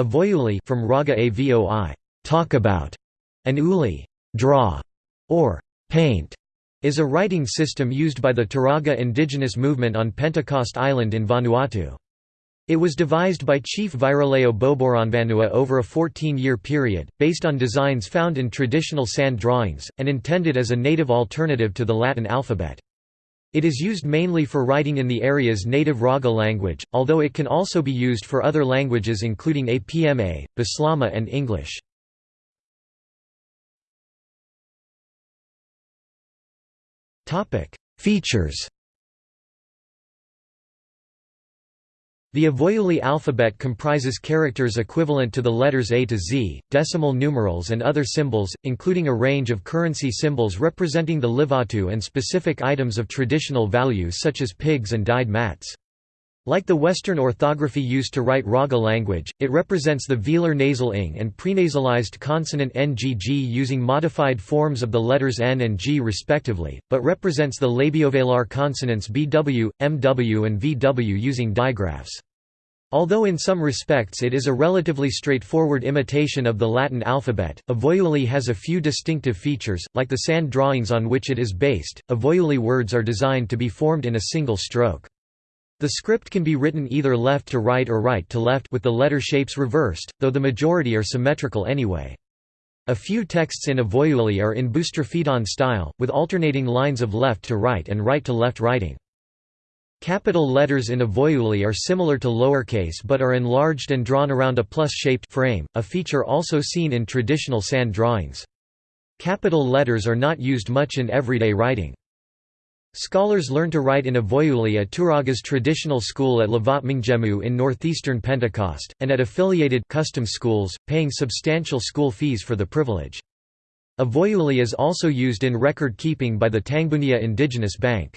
Avoiuli from Raga Avoi, talk about, and uli, draw, or paint, is a writing system used by the Turaga indigenous movement on Pentecost Island in Vanuatu. It was devised by Chief Viraleo Boborenvanua over a 14-year period, based on designs found in traditional sand drawings, and intended as a native alternative to the Latin alphabet. It is used mainly for writing in the area's native Raga language, although it can also be used for other languages including Apma, Bislama and English. Features The Avoiuli alphabet comprises characters equivalent to the letters A to Z, decimal numerals and other symbols, including a range of currency symbols representing the Livatu and specific items of traditional value such as pigs and dyed mats. Like the Western orthography used to write Raga language, it represents the velar nasal ing and prenasalized consonant ngg using modified forms of the letters n and g respectively, but represents the labiovelar consonants bw, mw and vw using digraphs. Although in some respects it is a relatively straightforward imitation of the Latin alphabet, Avoiuli has a few distinctive features, like the sand drawings on which it is based. Avoiuli words are designed to be formed in a single stroke. The script can be written either left to right or right to left with the letter shapes reversed, though the majority are symmetrical anyway. A few texts in Avoiuli are in Boustrophedon style, with alternating lines of left to right and right to left writing. Capital letters in Avoiuli are similar to lowercase but are enlarged and drawn around a plus-shaped frame, a feature also seen in traditional sand drawings. Capital letters are not used much in everyday writing. Scholars learn to write in Avoiuli at Turaga's traditional school at Lavatmanggemu in northeastern Pentecost, and at affiliated custom schools, paying substantial school fees for the privilege. Avoiuli is also used in record keeping by the Tangbunia Indigenous Bank.